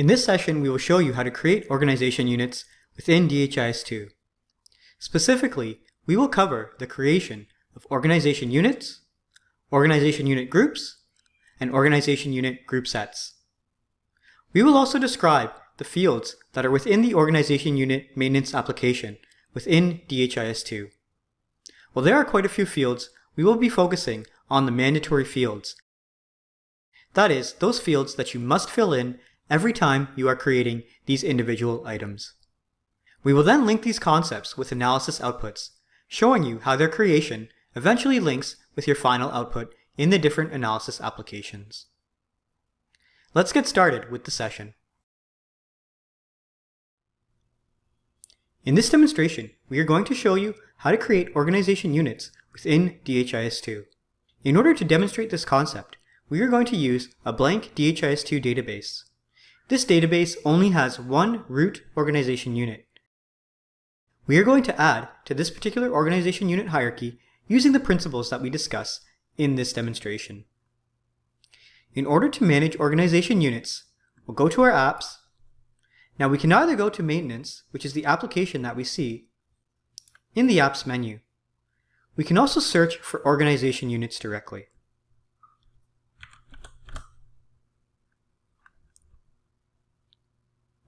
In this session, we will show you how to create organization units within DHIS2. Specifically, we will cover the creation of organization units, organization unit groups, and organization unit group sets. We will also describe the fields that are within the organization unit maintenance application within DHIS2. While there are quite a few fields, we will be focusing on the mandatory fields. That is, those fields that you must fill in every time you are creating these individual items. We will then link these concepts with analysis outputs, showing you how their creation eventually links with your final output in the different analysis applications. Let's get started with the session. In this demonstration, we are going to show you how to create organization units within DHIS2. In order to demonstrate this concept, we are going to use a blank DHIS2 database. This database only has one root organization unit. We are going to add to this particular organization unit hierarchy using the principles that we discuss in this demonstration. In order to manage organization units, we'll go to our apps, now we can either go to Maintenance, which is the application that we see, in the Apps menu. We can also search for organization units directly.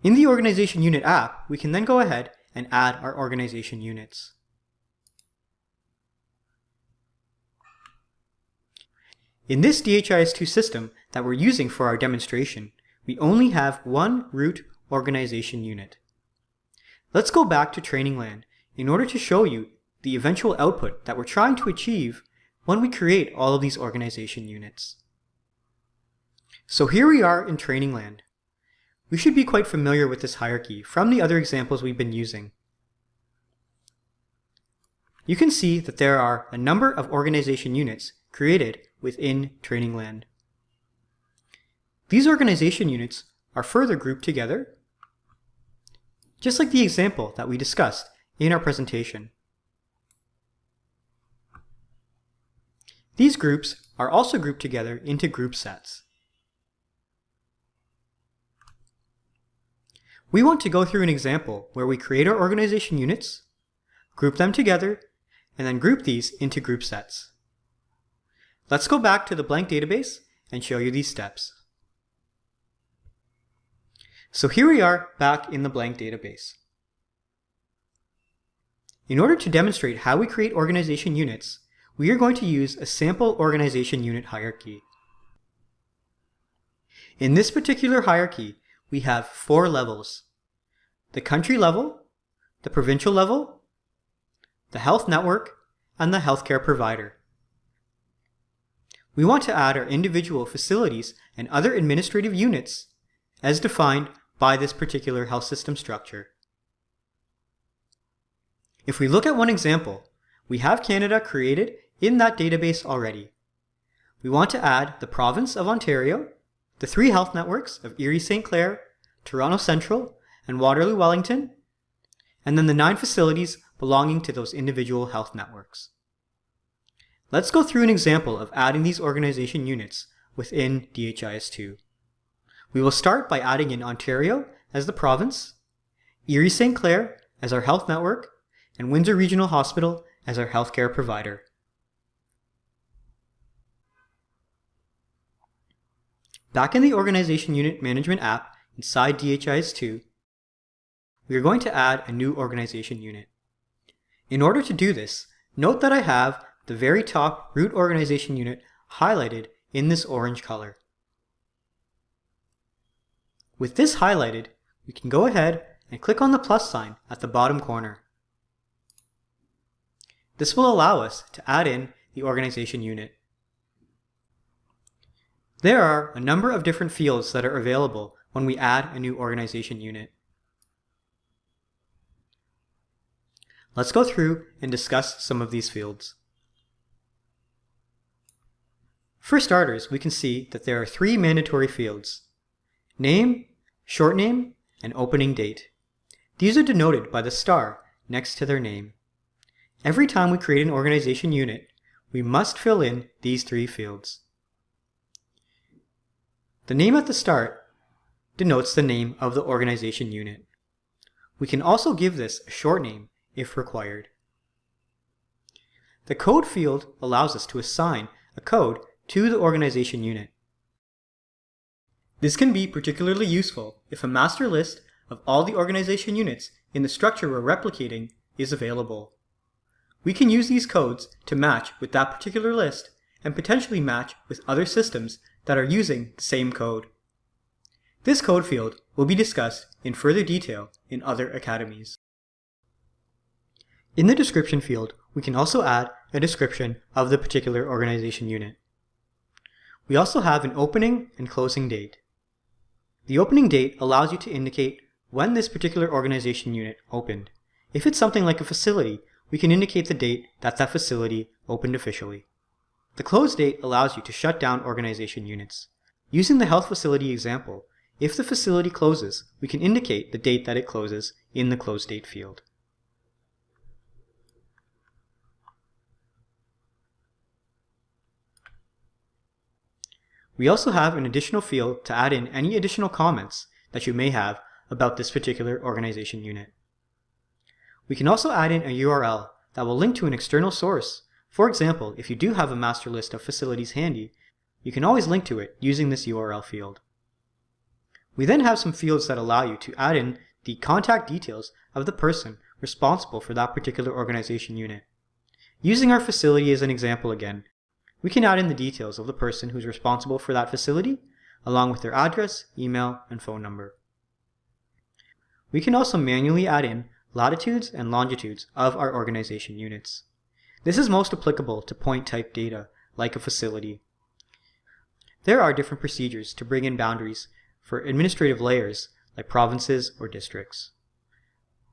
In the Organization Unit app, we can then go ahead and add our organization units. In this DHIS2 system that we're using for our demonstration, we only have one root organization unit. Let's go back to Training Land in order to show you the eventual output that we're trying to achieve when we create all of these organization units. So here we are in Training Land. We should be quite familiar with this hierarchy from the other examples we've been using. You can see that there are a number of organization units created within Training Land. These organization units are further grouped together just like the example that we discussed in our presentation. These groups are also grouped together into group sets. We want to go through an example where we create our organization units, group them together, and then group these into group sets. Let's go back to the blank database and show you these steps. So here we are back in the blank database. In order to demonstrate how we create organization units, we are going to use a sample organization unit hierarchy. In this particular hierarchy, we have four levels. The country level, the provincial level, the health network, and the healthcare provider. We want to add our individual facilities and other administrative units as defined by this particular health system structure. If we look at one example, we have Canada created in that database already. We want to add the province of Ontario, the three health networks of Erie St. Clair, Toronto Central, and Waterloo Wellington, and then the nine facilities belonging to those individual health networks. Let's go through an example of adding these organization units within DHIS2. We will start by adding in Ontario as the province, Erie St. Clair as our health network, and Windsor Regional Hospital as our healthcare provider. Back in the Organization Unit Management app inside DHIS2, we are going to add a new organization unit. In order to do this, note that I have the very top root organization unit highlighted in this orange color. With this highlighted, we can go ahead and click on the plus sign at the bottom corner. This will allow us to add in the organization unit. There are a number of different fields that are available when we add a new organization unit. Let's go through and discuss some of these fields. For starters, we can see that there are three mandatory fields, name, short name, and opening date. These are denoted by the star next to their name. Every time we create an organization unit, we must fill in these three fields. The name at the start denotes the name of the organization unit. We can also give this a short name if required. The code field allows us to assign a code to the organization unit. This can be particularly useful if a master list of all the organization units in the structure we're replicating is available. We can use these codes to match with that particular list and potentially match with other systems that are using the same code. This code field will be discussed in further detail in other academies. In the description field, we can also add a description of the particular organization unit. We also have an opening and closing date. The opening date allows you to indicate when this particular organization unit opened. If it's something like a facility, we can indicate the date that that facility opened officially. The close date allows you to shut down organization units. Using the health facility example, if the facility closes, we can indicate the date that it closes in the close date field. We also have an additional field to add in any additional comments that you may have about this particular organization unit. We can also add in a URL that will link to an external source. For example, if you do have a master list of facilities handy, you can always link to it using this URL field. We then have some fields that allow you to add in the contact details of the person responsible for that particular organization unit. Using our facility as an example again, we can add in the details of the person who's responsible for that facility, along with their address, email, and phone number. We can also manually add in latitudes and longitudes of our organization units. This is most applicable to point type data, like a facility. There are different procedures to bring in boundaries for administrative layers, like provinces or districts.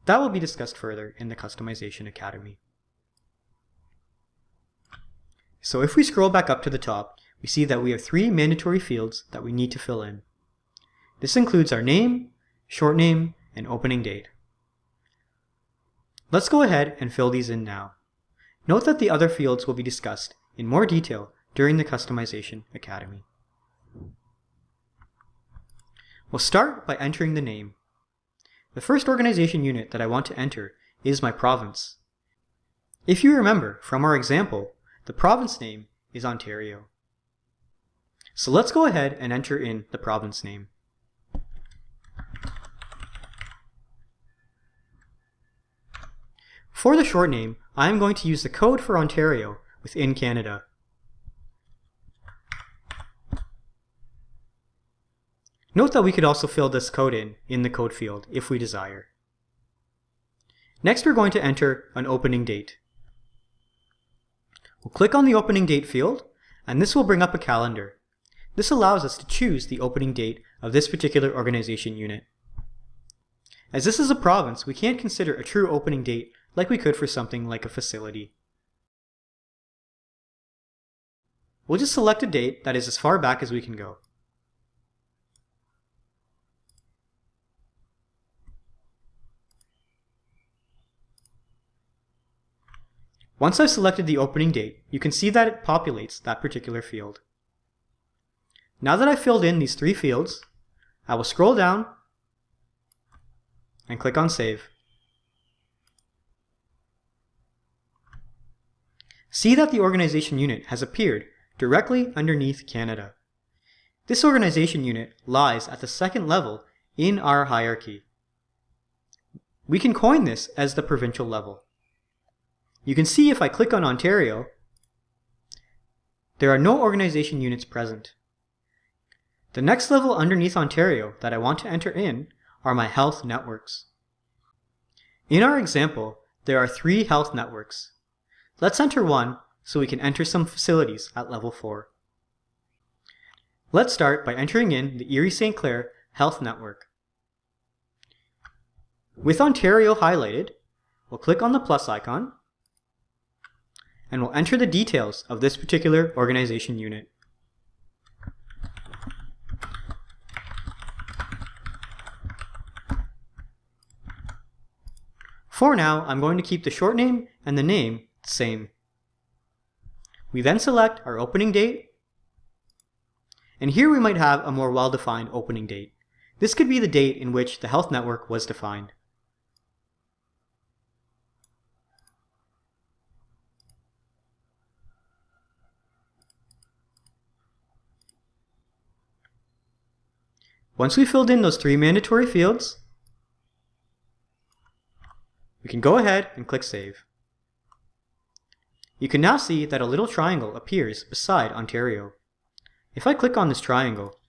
That will be discussed further in the Customization Academy. So if we scroll back up to the top, we see that we have three mandatory fields that we need to fill in. This includes our name, short name, and opening date. Let's go ahead and fill these in now. Note that the other fields will be discussed in more detail during the Customization Academy. We'll start by entering the name. The first organization unit that I want to enter is my province. If you remember from our example, the province name is Ontario. So let's go ahead and enter in the province name. For the short name, I am going to use the code for Ontario within Canada. Note that we could also fill this code in in the code field if we desire. Next we're going to enter an opening date. We'll click on the opening date field, and this will bring up a calendar. This allows us to choose the opening date of this particular organization unit. As this is a province, we can't consider a true opening date like we could for something like a facility. We'll just select a date that is as far back as we can go. Once I've selected the opening date, you can see that it populates that particular field. Now that I've filled in these three fields, I will scroll down and click on Save. See that the organization unit has appeared directly underneath Canada. This organization unit lies at the second level in our hierarchy. We can coin this as the provincial level. You can see if I click on Ontario, there are no organization units present. The next level underneath Ontario that I want to enter in are my health networks. In our example, there are three health networks. Let's enter one so we can enter some facilities at level 4. Let's start by entering in the Erie St. Clair Health Network. With Ontario highlighted, we'll click on the plus icon and we'll enter the details of this particular organization unit. For now, I'm going to keep the short name and the name same. We then select our opening date, and here we might have a more well-defined opening date. This could be the date in which the health network was defined. Once we filled in those three mandatory fields, we can go ahead and click Save. You can now see that a little triangle appears beside Ontario. If I click on this triangle,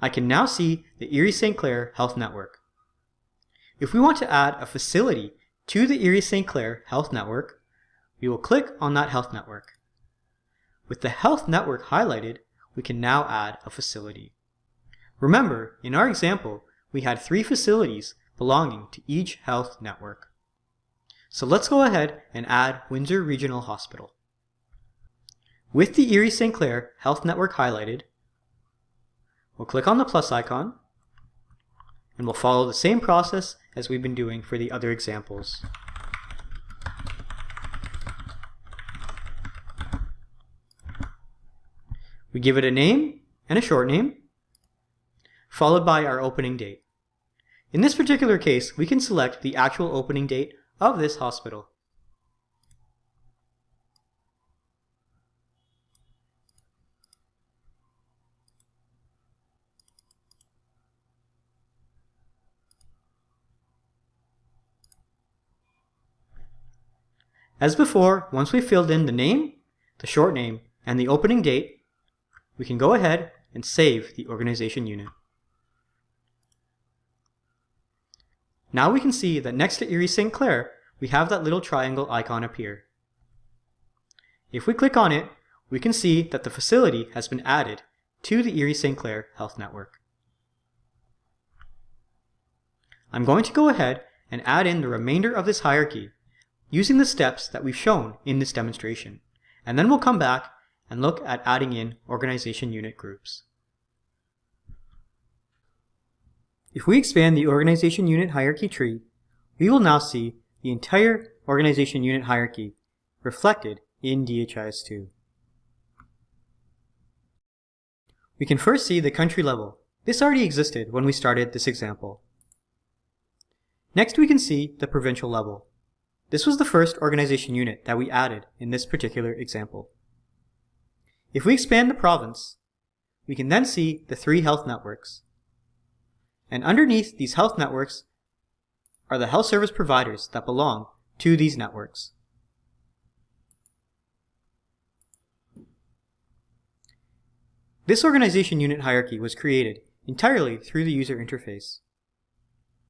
I can now see the Erie St. Clair Health Network. If we want to add a facility to the Erie St. Clair Health Network, we will click on that health network. With the health network highlighted, we can now add a facility. Remember, in our example, we had three facilities belonging to each health network. So let's go ahead and add Windsor Regional Hospital. With the Erie St. Clair Health Network highlighted, we'll click on the plus icon and we'll follow the same process as we've been doing for the other examples. We give it a name and a short name, followed by our opening date. In this particular case, we can select the actual opening date of this hospital. As before, once we've filled in the name, the short name, and the opening date, we can go ahead and save the organization unit. Now we can see that next to Erie St. Clair, we have that little triangle icon appear. If we click on it, we can see that the facility has been added to the Erie St. Clair Health Network. I'm going to go ahead and add in the remainder of this hierarchy using the steps that we've shown in this demonstration, and then we'll come back and look at adding in organization unit groups. If we expand the organization unit hierarchy tree, we will now see the entire organization unit hierarchy reflected in DHIS2. We can first see the country level. This already existed when we started this example. Next we can see the provincial level. This was the first organization unit that we added in this particular example. If we expand the province, we can then see the three health networks, and underneath these health networks are the health service providers that belong to these networks. This organization unit hierarchy was created entirely through the user interface.